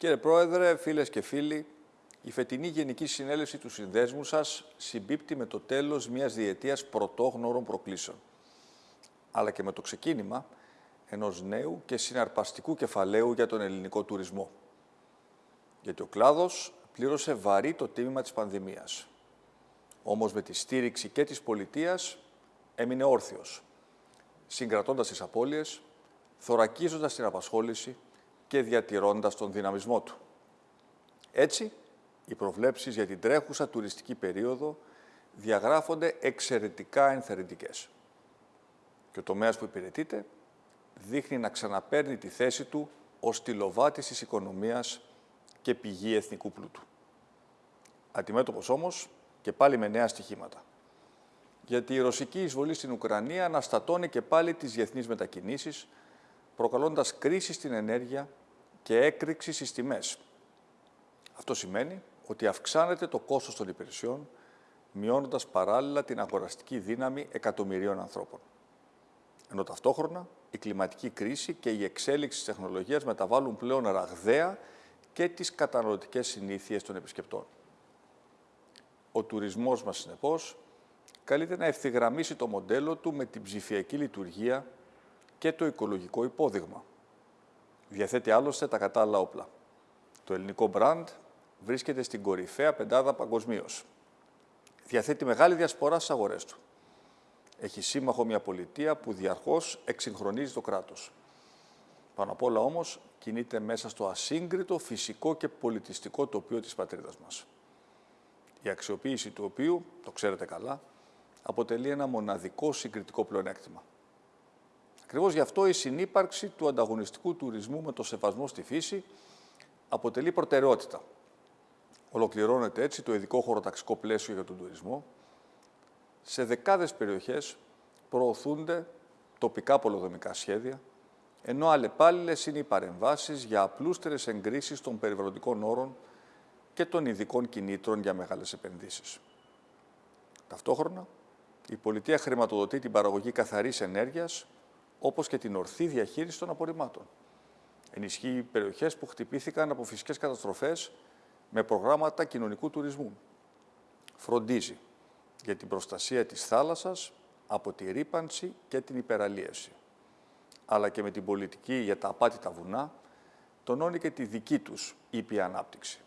Κύριε Πρόεδρε, φίλες και φίλοι, η φετινή Γενική Συνέλευση του Συνδέσμου σας συμπίπτει με το τέλος μιας διετίας πρωτόγνωρων προκλήσεων, αλλά και με το ξεκίνημα ενός νέου και συναρπαστικού κεφαλαίου για τον ελληνικό τουρισμό. Γιατί ο κλάδος πλήρωσε βαρύ το τίμημα της πανδημίας. Όμως με τη στήριξη και της πολιτείας έμεινε όρθιος, συγκρατώντας τις απώλειες, θωρακίζοντας την απασχόληση και διατηρώντας τον δυναμισμό του. Έτσι, οι προβλέψεις για την τρέχουσα τουριστική περίοδο διαγράφονται εξαιρετικά ενθαρρυντικές. Και ο τομέας που υπηρετείται δείχνει να ξαναπαίρνει τη θέση του ως τηλοβάτης της οικονομίας και πηγή εθνικού πλούτου. Αντιμέτωπος όμως και πάλι με νέα στοιχήματα. Γιατί η ρωσική εισβολή στην Ουκρανία αναστατώνει και πάλι τις διεθνείς μετακινήσεις, προκαλώντας κρίση στην ενέργεια και έκρηξη στις τιμές. Αυτό σημαίνει ότι αυξάνεται το κόστος των υπηρεσιών, μειώνοντας παράλληλα την αγοραστική δύναμη εκατομμυρίων ανθρώπων. Ενώ ταυτόχρονα η κλιματική κρίση και η εξέλιξη της τεχνολογίας μεταβάλλουν πλέον ραγδαία και τις καταναλωτικές συνήθειες των επισκεπτών. Ο τουρισμός μας, συνεπώς, καλείται να ευθυγραμμίσει το μοντέλο του με την ψηφιακή λειτουργία και το οικολογικό υπόδειγμα. Διαθέτει άλλωστε τα κατάλληλα όπλα. Το ελληνικό μπραντ βρίσκεται στην κορυφαία πεντάδα παγκοσμίως. Διαθέτει μεγάλη διασπορά στις αγορές του. Έχει σύμμαχο μια πολιτεία που διαρκώς εξυγχρονίζει το κράτος. Πάνω απ' όλα όμως κινείται μέσα στο ασύγκριτο φυσικό και πολιτιστικό τοπίο της πατρίδας μας. Η αξιοποίηση του οποίου, το ξέρετε καλά, αποτελεί ένα μοναδικό συγκριτικό πλεονέκτημα. Ακριβώς γι' αυτό η συνύπαρξη του ανταγωνιστικού τουρισμού με το σεβασμό στη φύση αποτελεί προτεραιότητα. Ολοκληρώνεται έτσι το ειδικό χωροταξικό πλαίσιο για τον τουρισμό. Σε δεκάδες περιοχές προωθούνται τοπικά πολυδομικά σχέδια, ενώ αλλεπάλληλες είναι οι παρεμβάσεις για απλούστερες εγκρίσεις των περιβαλλοντικών όρων και των ειδικών κινήτρων για μεγάλες επενδύσεις. Ταυτόχρονα, η πολιτεία χρηματοδοτεί την παραγωγή καθαρής ενέργειας, όπως και την ορθή διαχείριση των απορριμμάτων. Ενισχύει περιοχές που χτυπήθηκαν από φυσικές καταστροφές με προγράμματα κοινωνικού τουρισμού. Φροντίζει για την προστασία της θάλασσας από τη ρήπανση και την υπεραλίευση. Αλλά και με την πολιτική για τα απάτητα βουνά, τονώνει και τη δική τους ήπια ανάπτυξη.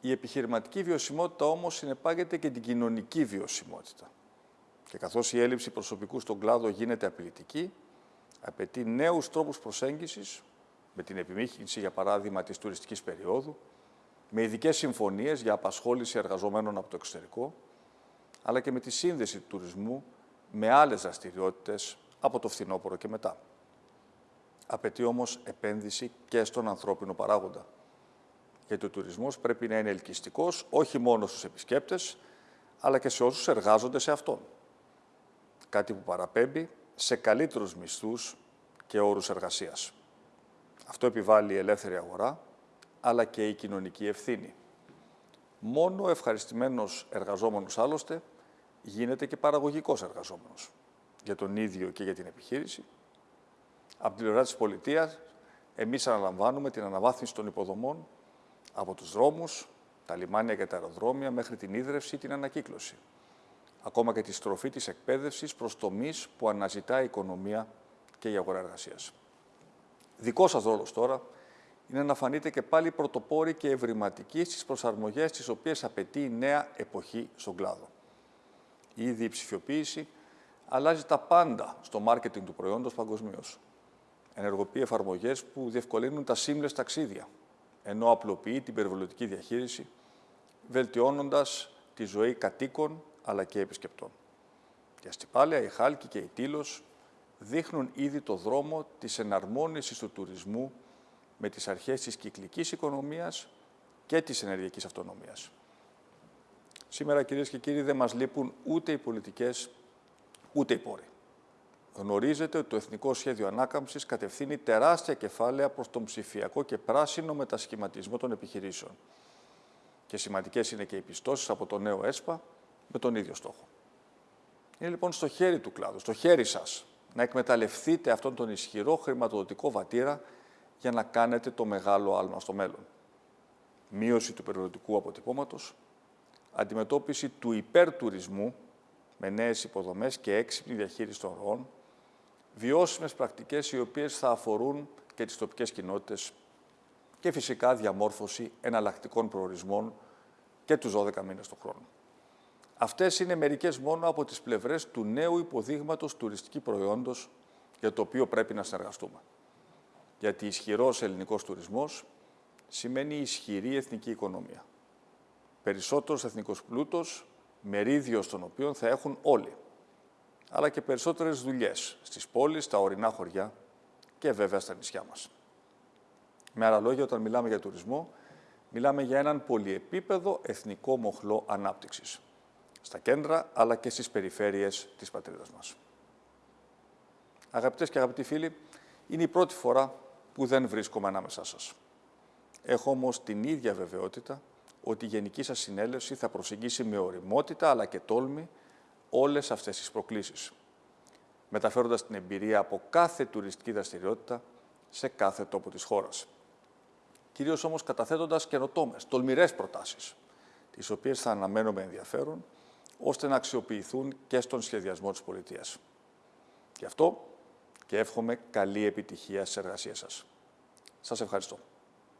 Η επιχειρηματική βιωσιμότητα όμως συνεπάγεται και την κοινωνική βιωσιμότητα. Και καθώς η έλλειψη προσωπικού στον κλάδο γίνεται απειλητική, απαιτεί νέους τρόπους προσέγγισης, με την επιμήχυνση, για παράδειγμα, της τουριστικής περίοδου, με ειδικές συμφωνίες για απασχόληση εργαζομένων από το εξωτερικό, αλλά και με τη σύνδεση του τουρισμού με άλλες δραστηριότητες από το φθινόπωρο και μετά. Απαιτεί όμως επένδυση και στον ανθρώπινο παράγοντα. Γιατί ο τουρισμός πρέπει να είναι ελκυστικός όχι μόνο στους επισκέπτες, αλλά και σε όσους εργάζονται σε αυτόν. Κάτι που παραπέμπει σε καλύτερους μισθούς και όρους εργασίας. Αυτό επιβάλλει η ελεύθερη αγορά, αλλά και η κοινωνική ευθύνη. Μόνο ο ευχαριστημένος εργαζόμενος άλλωστε γίνεται και παραγωγικός εργαζόμενος για τον ίδιο και για την επιχείρηση. Από την πλευρά της πολιτείας, εμείς αναλαμβάνουμε την αναβάθμιση των υποδομών από τους δρόμους, τα λιμάνια και τα αεροδρόμια μέχρι την ίδρυυση ή την ανακύκλωση. Ακόμα και τη στροφή της εκπαίδευσης προς τομείς που αναζητά η οικονομία και η αγορά εργασίας. Δικός σας ρόλος τώρα είναι να φανείτε και πάλι πρωτοπόροι και ευρηματικοί στις προσαρμογές τις οποίες απαιτεί η νέα εποχή στον κλάδο. Ήδη η ψηφιοποίηση αλλάζει τα πάντα στο μάρκετινγκ του προϊόντος παγκοσμίως. Ενεργοποιεί εφαρμογές που διευκολύνουν τα σύμλες ταξίδια, ενώ απλοποιεί την περιβαλλοντική διαχείριση, βελτιώνοντας τη ζωή κατοίκων αλλά και επισκεπτών. Η Αστυπάλαια, η Χάλκη και η Τήλος δείχνουν ήδη το δρόμο της εναρμόνισης του τουρισμού με τις αρχές της κυκλικής οικονομίας και της ενεργειακής αυτονομίας. Σήμερα, κυρίες και κύριοι, δεν μας λείπουν ούτε οι πολιτικές, ούτε οι πόροι. Γνωρίζετε ότι το Εθνικό Σχέδιο Ανάκαμψης κατευθύνει τεράστια κεφάλαια προς τον ψηφιακό και πράσινο μετασχηματισμό των επιχειρήσεων. Και σημαντικές είναι και οι πιστώσεις από το νέο ΕΣΠΑ με τον ίδιο στόχο. Είναι λοιπόν στο χέρι του κλάδου, στο χέρι σας, να εκμεταλλευτείτε αυτόν τον ισχυρό χρηματοδοτικό βατήρα για να κάνετε το μεγάλο άλμα στο μέλλον. Μείωση του περιοδικού αποτυπώματος, αντιμετώπιση του υπερτουρισμού με νέες υποδομές και έξυπνη διαχείριση των ροών, βιώσιμες πρακτικές οι οποίες θα αφορούν και τις τοπικές κοινότητες και φυσικά διαμόρφωση εναλλακτικών προορισμών και τους 12 μήνες του χρόνου. Αυτές είναι μερικές μόνο από τις πλευρές του νέου υποδείγματος τουριστική προϊόντος για το οποίο πρέπει να συνεργαστούμε. Γιατί ισχυρός ελληνικός τουρισμός σημαίνει ισχυρή εθνική οικονομία. Περισσότερος εθνικός πλούτος, μερίδιο των οποίων θα έχουν όλοι. Αλλά και περισσότερες δουλειές στις πόλεις, στα ορεινά χωριά και βέβαια στα νησιά μας. Με άλλα λόγια, όταν μιλάμε για τουρισμό, μιλάμε για έναν πολυεπίπεδο εθνικό μοχλό ανάπτυξης. Στα κέντρα, αλλά και στις περιφέρειες της πατρίδας μας. Αγαπητές και αγαπητοί φίλοι, είναι η πρώτη φορά που δεν βρίσκομαι ανάμεσά σας. Έχω όμως την ίδια βεβαιότητα ότι η Γενική σας Συνέλευση θα προσεγγίσει με οριμότητα αλλά και τόλμη όλες αυτές τις προκλήσεις, μεταφέροντας την εμπειρία από κάθε τουριστική δραστηριότητα σε κάθε τόπο της χώρας. Κυρίως όμως καταθέτοντας καινοτόμες, τολμηρές προτάσεις, τις οποίες θα αναμένουμε ενδιαφέρον, ώστε να αξιοποιηθούν και στον σχεδιασμό της πολιτείας. Γι' αυτό και εύχομαι καλή επιτυχία στις εργασίες σας. Σας ευχαριστώ.